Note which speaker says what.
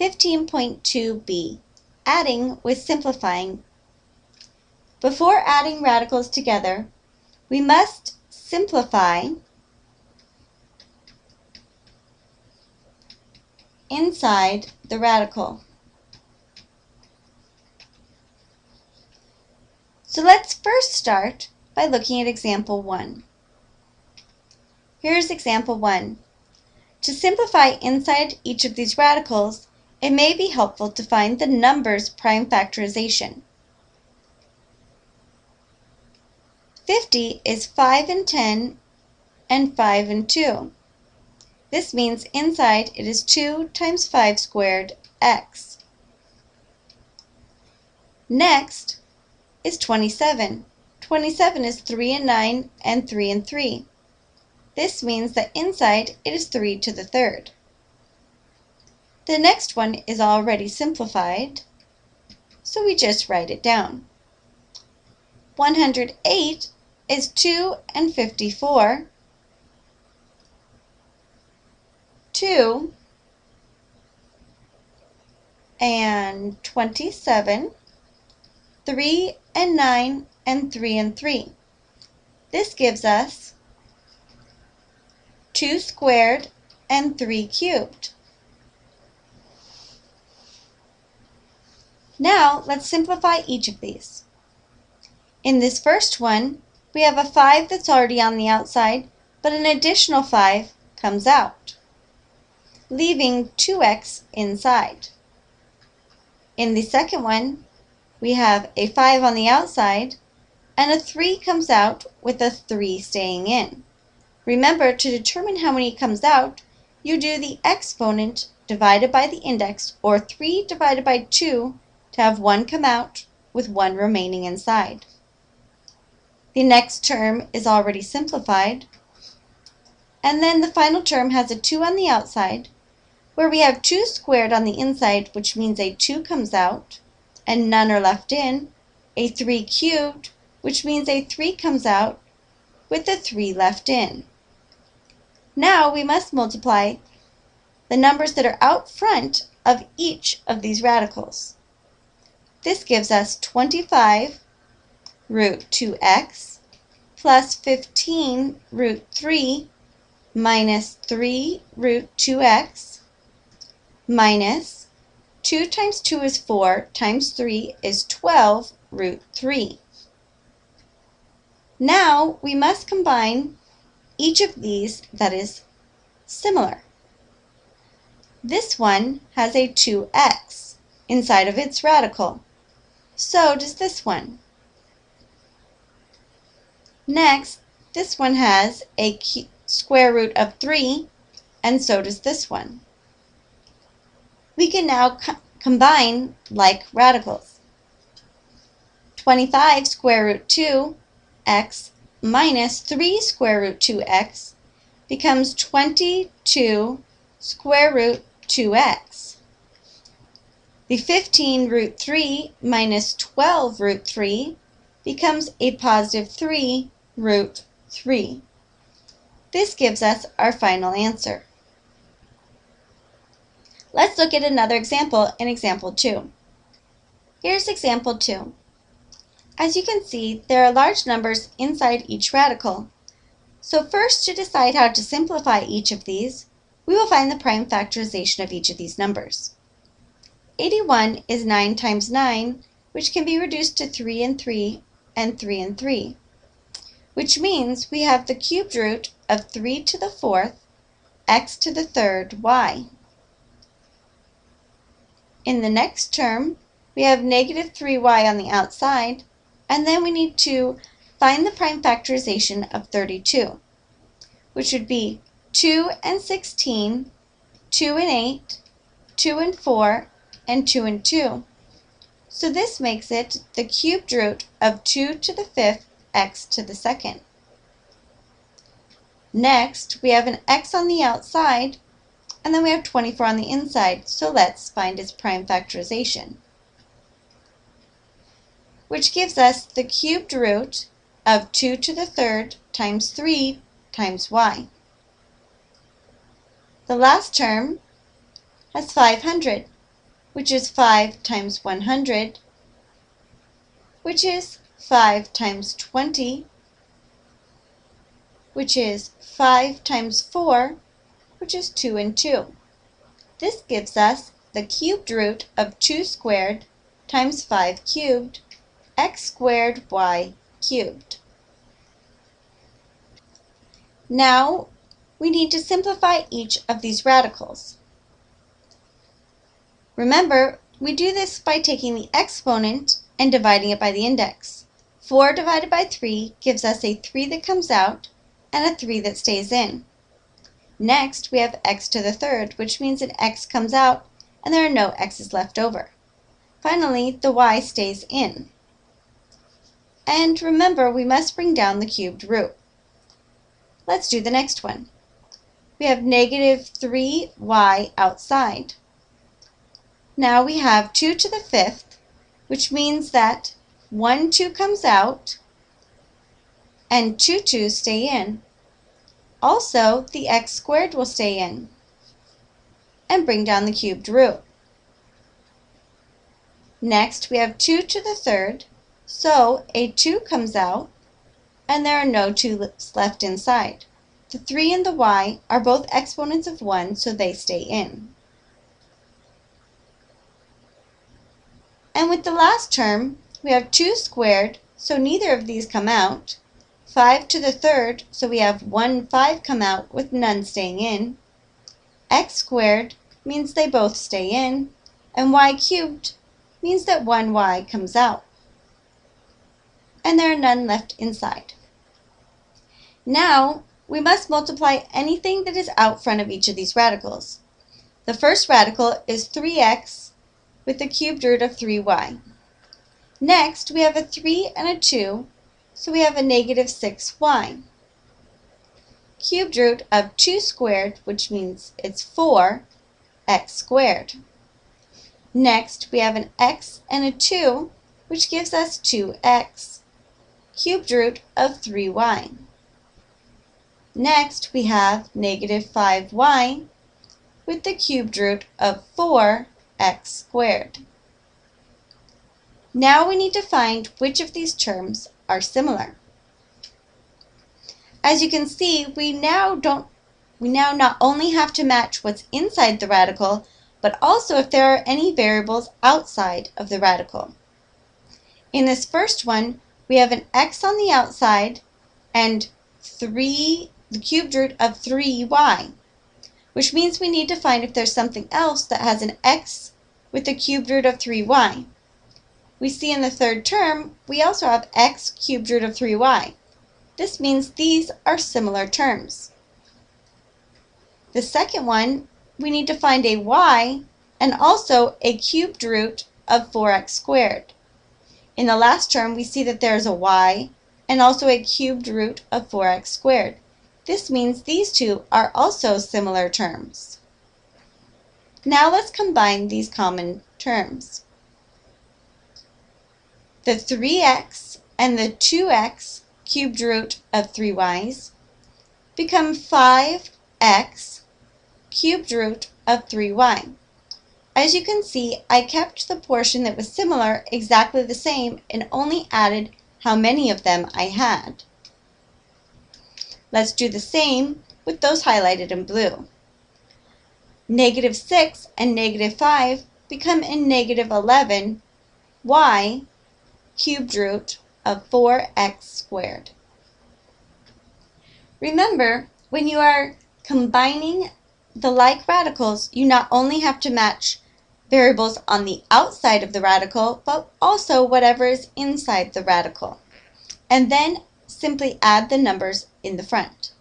Speaker 1: 15.2b, adding with simplifying. Before adding radicals together, we must simplify inside the radical. So let's first start by looking at example 1. Here's example 1. To simplify inside each of these radicals, it may be helpful to find the numbers prime factorization. 50 is 5 and 10 and 5 and 2. This means inside it is 2 times 5 squared x. Next is 27. 27 is 3 and 9 and 3 and 3. This means that inside it is 3 to the third. The next one is already simplified, so we just write it down. 108 is 2 and 54. 2 and 27. 3 and 9 and 3 and 3. This gives us 2 squared and 3 cubed. Now let's simplify each of these. In this first one, we have a 5 that's already on the outside, but an additional 5 comes out, leaving 2x inside. In the second one, we have a 5 on the outside, and a 3 comes out with a 3 staying in. Remember, to determine how many comes out, you do the exponent divided by the index, or 3 divided by 2, to have 1 come out with 1 remaining inside. The next term is already simplified. And then the final term has a 2 on the outside, where we have 2 squared on the inside, which means a 2 comes out, and none are left in, a 3 cubed, which means a 3 comes out, with a 3 left in. Now we must multiply the numbers that are out front of each of these radicals. This gives us 25 root 2x plus 15 root 3 minus 3 root 2x minus 2 times 2 is 4 times 3 is 12 root 3. Now we must combine each of these that is similar. This one has a 2x inside of its radical. So does this one. Next, this one has a square root of 3, and so does this one. We can now co combine like radicals. 25 square root 2 x minus 3 square root 2x becomes 22 square root 2x. The 15 root 3 minus 12 root 3 becomes a positive 3 root 3. This gives us our final answer. Let's look at another example in example 2. Here's example 2. As you can see, there are large numbers inside each radical. So first, to decide how to simplify each of these, we will find the prime factorization of each of these numbers. 81 is 9 times 9, which can be reduced to 3 and 3 and 3 and 3, which means we have the cubed root of 3 to the fourth x to the third y. In the next term, we have negative 3y on the outside, and then we need to find the prime factorization of 32, which would be 2 and 16, 2 and 8, 2 and 4, and 2 and 2. So this makes it the cubed root of 2 to the fifth x to the second. Next, we have an x on the outside, and then we have 24 on the inside, so let's find its prime factorization. Which gives us the cubed root of 2 to the third times 3 times y. The last term has 500, which is 5 times 100, which is 5 times 20, which is 5 times 4, which is 2 and 2. This gives us the cubed root of 2 squared times 5 cubed, x squared y cubed. Now we need to simplify each of these radicals. Remember, we do this by taking the exponent and dividing it by the index. 4 divided by 3 gives us a 3 that comes out and a 3 that stays in. Next, we have x to the third, which means an x comes out and there are no x's left over. Finally, the y stays in. And remember, we must bring down the cubed root. Let's do the next one. We have negative 3y outside. Now we have 2 to the fifth, which means that 1 2 comes out and 2 2's stay in. Also, the x squared will stay in and bring down the cubed root. Next, we have 2 to the third, so a 2 comes out and there are no 2's left inside. The 3 and the y are both exponents of 1, so they stay in. And with the last term, we have 2 squared, so neither of these come out. 5 to the third, so we have 1 5 come out with none staying in. x squared means they both stay in, and y cubed means that 1y comes out. And there are none left inside. Now, we must multiply anything that is out front of each of these radicals. The first radical is 3x with the cubed root of 3y. Next, we have a 3 and a 2, so we have a negative 6y. Cubed root of 2 squared, which means it's 4, x squared. Next, we have an x and a 2, which gives us 2x. Cubed root of 3y. Next, we have negative 5y with the cubed root of 4x squared. Now we need to find which of these terms are similar. As you can see, we now don't we now not only have to match what's inside the radical, but also if there are any variables outside of the radical. In this first one, we have an x on the outside and 3 the cubed root of 3y, which means we need to find if there's something else that has an x with the cubed root of 3y. We see in the third term, we also have x cubed root of 3y. This means these are similar terms. The second one, we need to find a y and also a cubed root of 4x squared. In the last term, we see that there is a y and also a cubed root of 4x squared. This means these two are also similar terms. Now let's combine these common terms. The 3x and the 2x cubed root of 3y's become 5x cubed root of 3y. As you can see, I kept the portion that was similar exactly the same and only added how many of them I had. Let's do the same with those highlighted in blue. Negative 6 and negative 5 become a negative 11 y cubed root of 4x squared. Remember, when you are combining the like radicals, you not only have to match variables on the outside of the radical, but also whatever is inside the radical. And then simply add the numbers in the front.